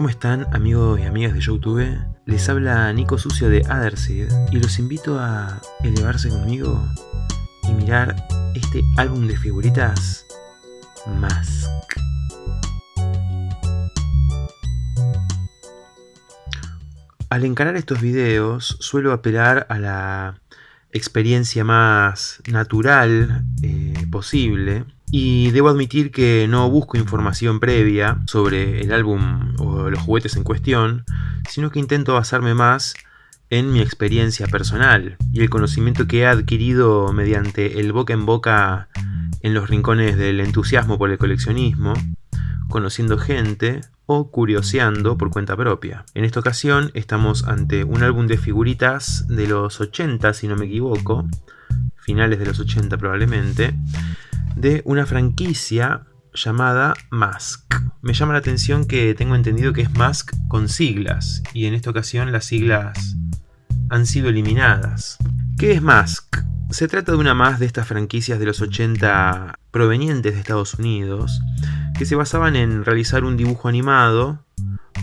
¿Cómo están amigos y amigas de Youtube? Les habla Nico Sucio de Otherseed y los invito a elevarse conmigo y mirar este álbum de figuritas Mask. Al encarar estos videos suelo apelar a la experiencia más natural eh, posible. Y debo admitir que no busco información previa sobre el álbum o los juguetes en cuestión, sino que intento basarme más en mi experiencia personal y el conocimiento que he adquirido mediante el boca en boca en los rincones del entusiasmo por el coleccionismo, conociendo gente o curioseando por cuenta propia. En esta ocasión estamos ante un álbum de figuritas de los 80, si no me equivoco, finales de los 80 probablemente, de una franquicia llamada Mask. Me llama la atención que tengo entendido que es Mask con siglas, y en esta ocasión las siglas han sido eliminadas. ¿Qué es Mask? Se trata de una más de estas franquicias de los 80 provenientes de Estados Unidos, que se basaban en realizar un dibujo animado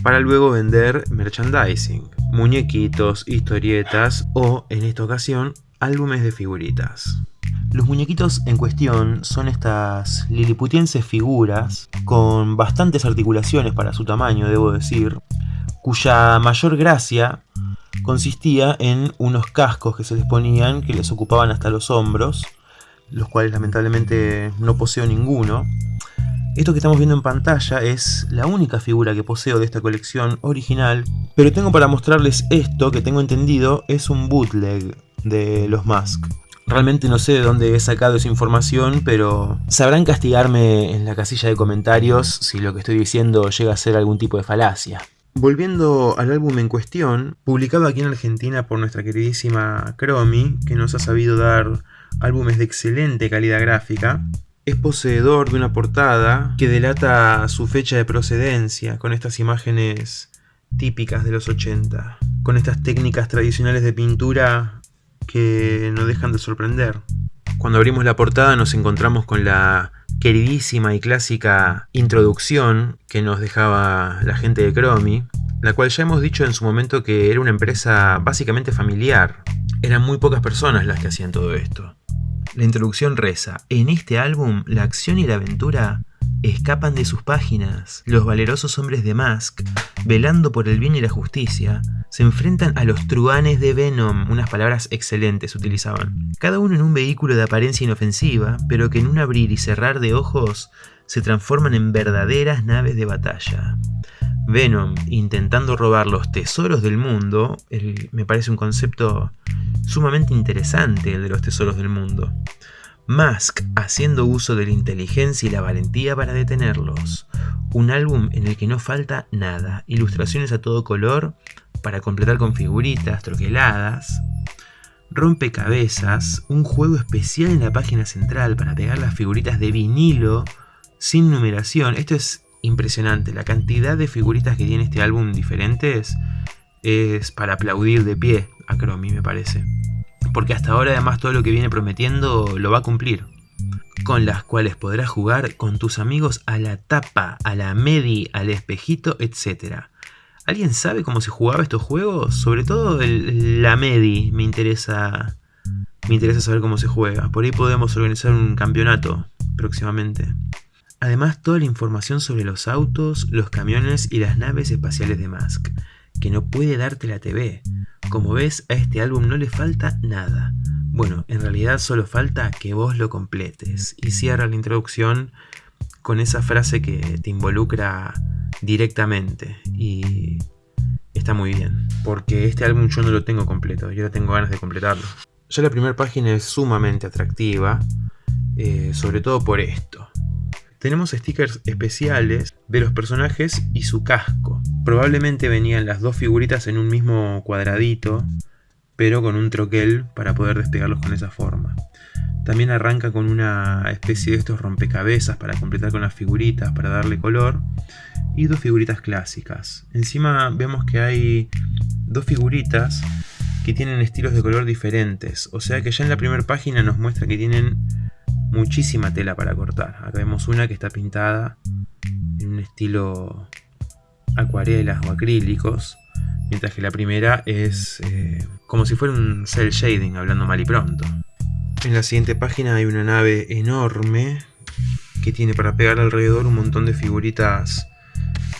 para luego vender merchandising, muñequitos, historietas o, en esta ocasión, álbumes de figuritas. Los muñequitos en cuestión son estas liliputienses figuras con bastantes articulaciones para su tamaño, debo decir, cuya mayor gracia consistía en unos cascos que se les ponían que les ocupaban hasta los hombros, los cuales lamentablemente no poseo ninguno. Esto que estamos viendo en pantalla es la única figura que poseo de esta colección original, pero tengo para mostrarles esto que tengo entendido es un bootleg de los Mask. Realmente no sé de dónde he sacado esa información, pero sabrán castigarme en la casilla de comentarios si lo que estoy diciendo llega a ser algún tipo de falacia. Volviendo al álbum en cuestión, publicado aquí en Argentina por nuestra queridísima Cromi, que nos ha sabido dar álbumes de excelente calidad gráfica, es poseedor de una portada que delata su fecha de procedencia, con estas imágenes típicas de los 80, con estas técnicas tradicionales de pintura que no dejan de sorprender. Cuando abrimos la portada nos encontramos con la queridísima y clásica introducción que nos dejaba la gente de Cromi, la cual ya hemos dicho en su momento que era una empresa básicamente familiar. Eran muy pocas personas las que hacían todo esto. La introducción reza, en este álbum la acción y la aventura escapan de sus páginas. Los valerosos hombres de Mask, velando por el bien y la justicia, se enfrentan a los truanes de Venom, unas palabras excelentes utilizaban. Cada uno en un vehículo de apariencia inofensiva, pero que en un abrir y cerrar de ojos se transforman en verdaderas naves de batalla. Venom intentando robar los tesoros del mundo, me parece un concepto sumamente interesante el de los tesoros del mundo. Mask haciendo uso de la inteligencia y la valentía para detenerlos. Un álbum en el que no falta nada, ilustraciones a todo color para completar con figuritas, troqueladas, rompecabezas, un juego especial en la página central para pegar las figuritas de vinilo sin numeración. Esto es impresionante, la cantidad de figuritas que tiene este álbum diferentes es para aplaudir de pie a Chromie me parece porque hasta ahora además todo lo que viene prometiendo lo va a cumplir. Con las cuales podrás jugar con tus amigos a la tapa, a la medi, al espejito, etc. ¿Alguien sabe cómo se jugaba estos juegos? Sobre todo la medi me interesa, me interesa saber cómo se juega. Por ahí podemos organizar un campeonato próximamente. Además toda la información sobre los autos, los camiones y las naves espaciales de Musk, que no puede darte la TV. Como ves, a este álbum no le falta nada. Bueno, en realidad solo falta que vos lo completes. Y cierra la introducción con esa frase que te involucra directamente. Y está muy bien. Porque este álbum yo no lo tengo completo. Yo tengo ganas de completarlo. Ya la primera página es sumamente atractiva. Eh, sobre todo por esto. Tenemos stickers especiales de los personajes y su casco. Probablemente venían las dos figuritas en un mismo cuadradito, pero con un troquel para poder despegarlos con esa forma. También arranca con una especie de estos rompecabezas para completar con las figuritas, para darle color. Y dos figuritas clásicas. Encima vemos que hay dos figuritas que tienen estilos de color diferentes. O sea que ya en la primera página nos muestra que tienen muchísima tela para cortar. Acá vemos una que está pintada en un estilo acuarelas o acrílicos, mientras que la primera es eh, como si fuera un cel shading, hablando mal y pronto. En la siguiente página hay una nave enorme que tiene para pegar alrededor un montón de figuritas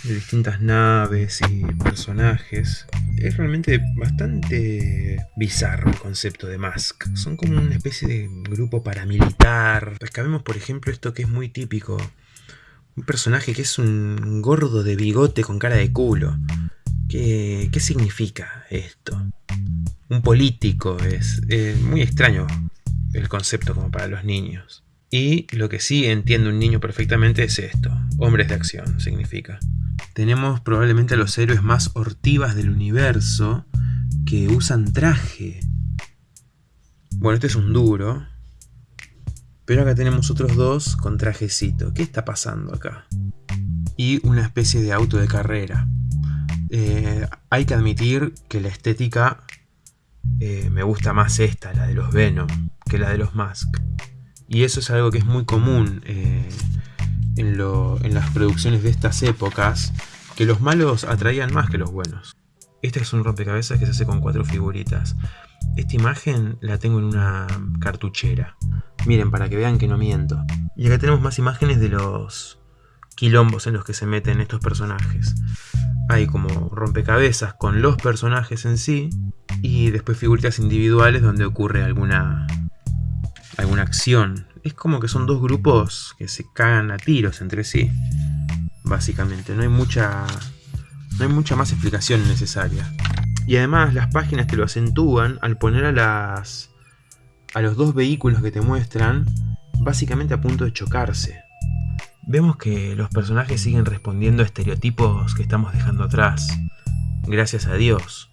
de distintas naves y personajes. Es realmente bastante bizarro el concepto de Mask. Son como una especie de grupo paramilitar. Rescabemos por ejemplo esto que es muy típico. Un personaje que es un gordo de bigote con cara de culo. ¿Qué, qué significa esto? Un político, es, es muy extraño el concepto como para los niños. Y lo que sí entiende un niño perfectamente es esto, hombres de acción significa. Tenemos probablemente a los héroes más hortivas del universo que usan traje. Bueno, este es un duro. Pero acá tenemos otros dos con trajecito. ¿Qué está pasando acá? Y una especie de auto de carrera. Eh, hay que admitir que la estética eh, me gusta más esta, la de los Venom, que la de los Mask. Y eso es algo que es muy común eh, en, las producciones de estas épocas, que los malos atraían más que los buenos. Este es un rompecabezas que se hace con cuatro figuritas. Esta imagen la tengo en una cartuchera. Miren, para que vean que no miento. Y acá tenemos más imágenes de los quilombos en los que se meten estos personajes. Hay como rompecabezas con los personajes en sí y después figuritas individuales donde ocurre alguna alguna acción. Es como que son dos grupos que se cagan a tiros entre sí. Básicamente, no hay mucha no hay mucha más explicación necesaria. Y además las páginas te lo acentúan al poner a las a los dos vehículos que te muestran básicamente a punto de chocarse. Vemos que los personajes siguen respondiendo a estereotipos que estamos dejando atrás. Gracias a Dios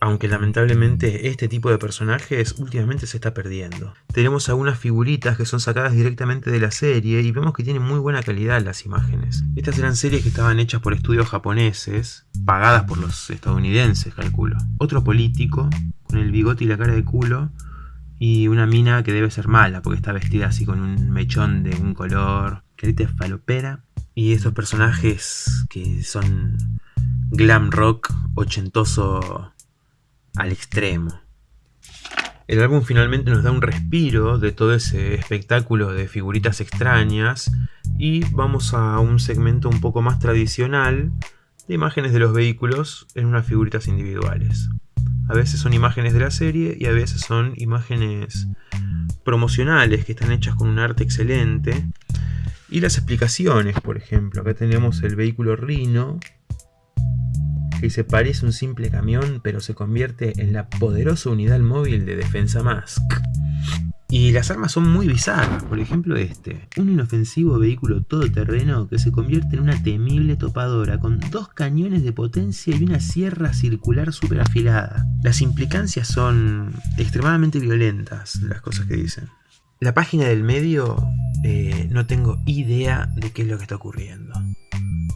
aunque lamentablemente este tipo de personajes últimamente se está perdiendo. Tenemos algunas figuritas que son sacadas directamente de la serie y vemos que tienen muy buena calidad las imágenes. Estas eran series que estaban hechas por estudios japoneses, pagadas por los estadounidenses, calculo. Otro político, con el bigote y la cara de culo, y una mina que debe ser mala porque está vestida así con un mechón de un color, carita falopera. Y estos personajes que son glam rock ochentoso al extremo. El álbum finalmente nos da un respiro de todo ese espectáculo de figuritas extrañas y vamos a un segmento un poco más tradicional de imágenes de los vehículos en unas figuritas individuales. A veces son imágenes de la serie y a veces son imágenes promocionales que están hechas con un arte excelente. Y las explicaciones, por ejemplo, acá tenemos el vehículo Rhino que se parece a un simple camión pero se convierte en la poderosa unidad móvil de defensa Mask. Y las armas son muy bizarras, por ejemplo este, un inofensivo vehículo todoterreno que se convierte en una temible topadora con dos cañones de potencia y una sierra circular super afilada. Las implicancias son extremadamente violentas, las cosas que dicen. La página del medio eh, no tengo idea de qué es lo que está ocurriendo.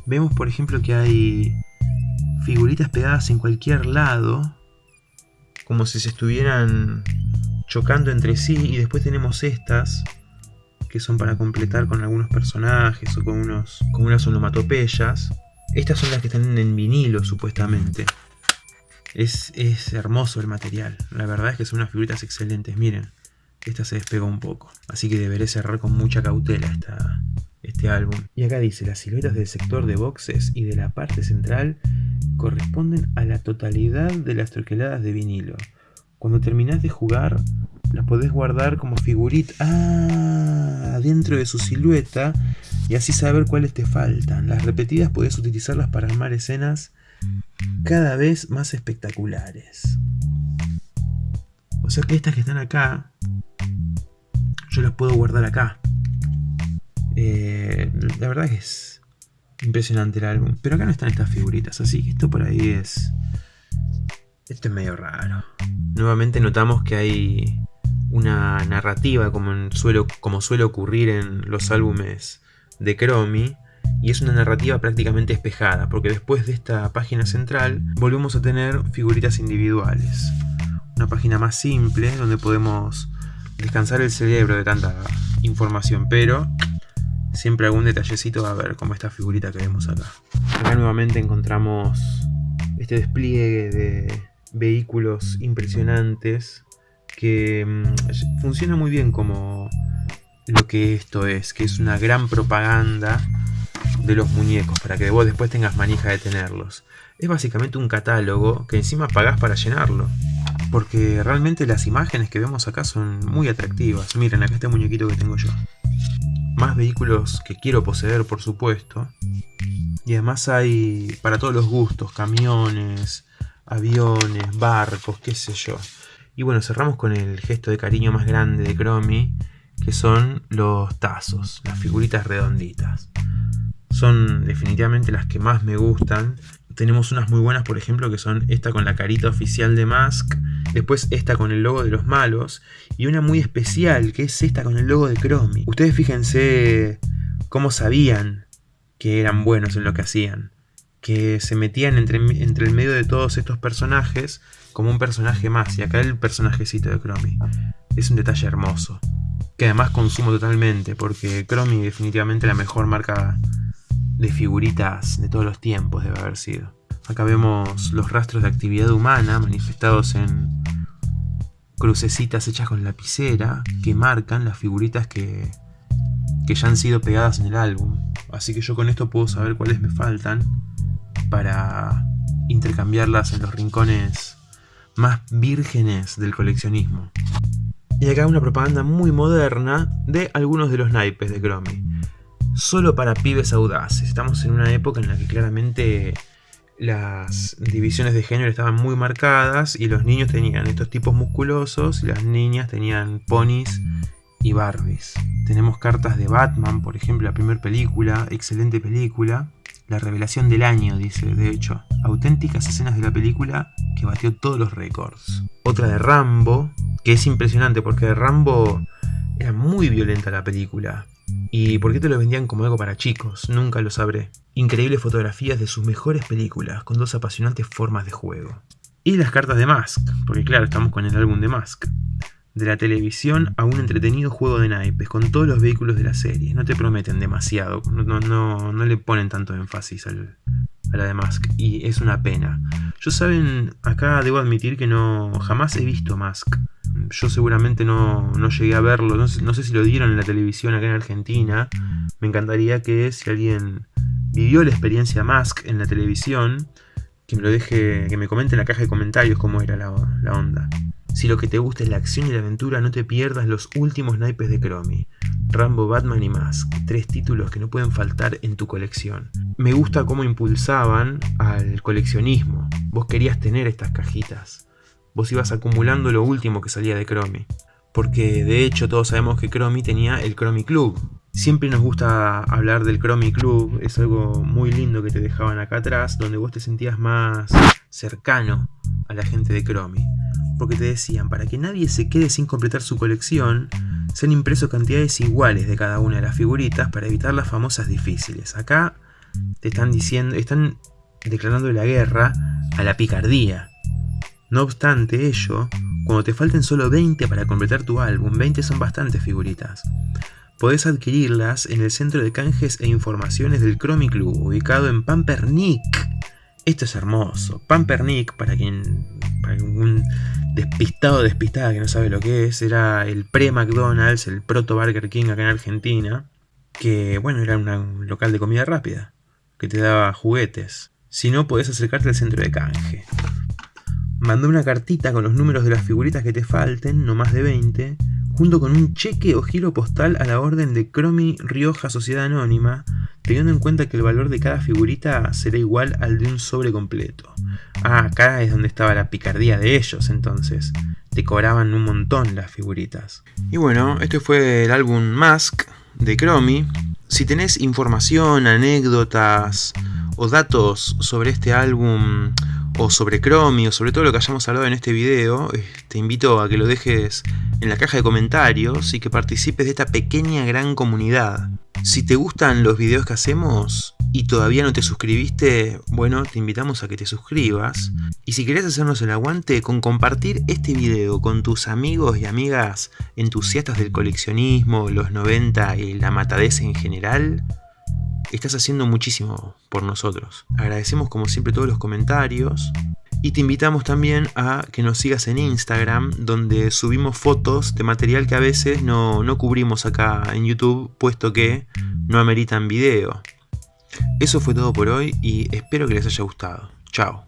Vemos por ejemplo que hay figuritas pegadas en cualquier lado, como si se estuvieran chocando entre sí, y después tenemos estas, que son para completar con algunos personajes o con, unos, con unas onomatopeyas. Estas son las que están en vinilo, supuestamente. Es, es hermoso el material, la verdad es que son unas figuritas excelentes, miren. Esta se despegó un poco, así que deberé cerrar con mucha cautela esta, este álbum. Y acá dice, las siluetas del sector de boxes y de la parte central corresponden a la totalidad de las troqueladas de vinilo. Cuando terminas de jugar, las podés guardar como figuritas ah, dentro de su silueta y así saber cuáles te faltan. Las repetidas podés utilizarlas para armar escenas cada vez más espectaculares. O sea que estas que están acá, yo las puedo guardar acá. Eh, la verdad que es impresionante el álbum. Pero acá no están estas figuritas, así que esto por ahí es... Esto es medio raro. Nuevamente notamos que hay una narrativa como, suele, como suele ocurrir en los álbumes de Chromie. Y es una narrativa prácticamente espejada, porque después de esta página central volvemos a tener figuritas individuales. Una página más simple donde podemos descansar el cerebro de tanta información, pero siempre algún detallecito va a ver, como esta figurita que vemos acá. Acá nuevamente encontramos este despliegue de vehículos impresionantes que mm, funciona muy bien como lo que esto es, que es una gran propaganda de los muñecos para que vos después tengas manija de tenerlos. Es básicamente un catálogo que encima pagás para llenarlo. Porque realmente las imágenes que vemos acá son muy atractivas. Miren, acá este muñequito que tengo yo. Más vehículos que quiero poseer, por supuesto. Y además hay para todos los gustos, camiones, aviones, barcos, qué sé yo. Y bueno, cerramos con el gesto de cariño más grande de Chromie, que son los tazos, las figuritas redonditas. Son definitivamente las que más me gustan. Tenemos unas muy buenas, por ejemplo, que son esta con la carita oficial de Mask, después esta con el logo de los malos, y una muy especial, que es esta con el logo de Chromie. Ustedes fíjense cómo sabían que eran buenos en lo que hacían que se metían entre, entre el medio de todos estos personajes como un personaje más. Y acá el personajecito de Chromie. Es un detalle hermoso. Que además consumo totalmente, porque Chromie definitivamente la mejor marca de figuritas de todos los tiempos debe haber sido. Acá vemos los rastros de actividad humana manifestados en crucecitas hechas con lapicera que marcan las figuritas que, que ya han sido pegadas en el álbum. Así que yo con esto puedo saber cuáles me faltan para intercambiarlas en los rincones más vírgenes del coleccionismo. Y acá una propaganda muy moderna de algunos de los naipes de Chromie. Solo para pibes audaces. Estamos en una época en la que claramente las divisiones de género estaban muy marcadas y los niños tenían estos tipos musculosos y las niñas tenían ponis y Barbies. Tenemos cartas de Batman, por ejemplo, la primera película, excelente película. La revelación del año, dice, de hecho. Auténticas escenas de la película que batió todos los récords. Otra de Rambo, que es impresionante porque de Rambo era muy violenta la película. ¿Y por qué te lo vendían como algo para chicos? Nunca lo sabré. Increíbles fotografías de sus mejores películas, con dos apasionantes formas de juego. Y las cartas de Mask, porque claro, estamos con el álbum de Mask de la televisión a un entretenido juego de naipes con todos los vehículos de la serie. No te prometen demasiado, no, no, no le ponen tanto énfasis al, a la de Mask y es una pena. Yo saben, acá debo admitir que no jamás he visto Mask. Yo seguramente no, no llegué a verlo, no sé, no sé si lo dieron en la televisión acá en Argentina. Me encantaría que si alguien vivió la experiencia Mask en la televisión, que me lo deje, que me comente en la caja de comentarios cómo era la, la onda. Si lo que te gusta es la acción y la aventura, no te pierdas los últimos naipes de Chromie. Rambo, Batman y Mask, tres títulos que no pueden faltar en tu colección. Me gusta cómo impulsaban al coleccionismo. Vos querías tener estas cajitas. Vos ibas acumulando lo último que salía de Chromie. Porque de hecho todos sabemos que Chromie tenía el Chromie Club. Siempre nos gusta hablar del Chromie Club, es algo muy lindo que te dejaban acá atrás, donde vos te sentías más cercano a la gente de Chromie porque te decían, para que nadie se quede sin completar su colección, se han impreso cantidades iguales de cada una de las figuritas para evitar las famosas difíciles. Acá te están diciendo, están declarando la guerra a la picardía. No obstante ello, cuando te falten solo 20 para completar tu álbum, 20 son bastantes figuritas. Podés adquirirlas en el centro de canjes e informaciones del Chromie Club, ubicado en Pampernick. Esto es hermoso. Pampernick, para quien. para un despistado despistada que no sabe lo que es, era el pre-McDonald's, el proto Burger King acá en Argentina, que bueno, era un local de comida rápida, que te daba juguetes. Si no, podés acercarte al centro de canje. Mandó una cartita con los números de las figuritas que te falten, no más de 20, junto con un cheque o giro postal a la orden de Cromi Rioja Sociedad Anónima, teniendo en cuenta que el valor de cada figurita será igual al de un sobre completo. Ah, acá es donde estaba la picardía de ellos entonces. Te cobraban un montón las figuritas. Y bueno, este fue el álbum Mask de Chromie. Si tenés información, anécdotas o datos sobre este álbum o sobre Chromie o sobre todo lo que hayamos hablado en este video, eh, te invito a que lo dejes en la caja de comentarios y que participes de esta pequeña gran comunidad. Si te gustan los videos que hacemos, y todavía no te suscribiste, bueno, te invitamos a que te suscribas. Y si querés hacernos el aguante con compartir este video con tus amigos y amigas entusiastas del coleccionismo, los 90 y la matadez en general, estás haciendo muchísimo por nosotros. Agradecemos como siempre todos los comentarios. Y te invitamos también a que nos sigas en Instagram, donde subimos fotos de material que a veces no, no cubrimos acá en YouTube, puesto que no ameritan video. Eso fue todo por hoy y espero que les haya gustado. Chao.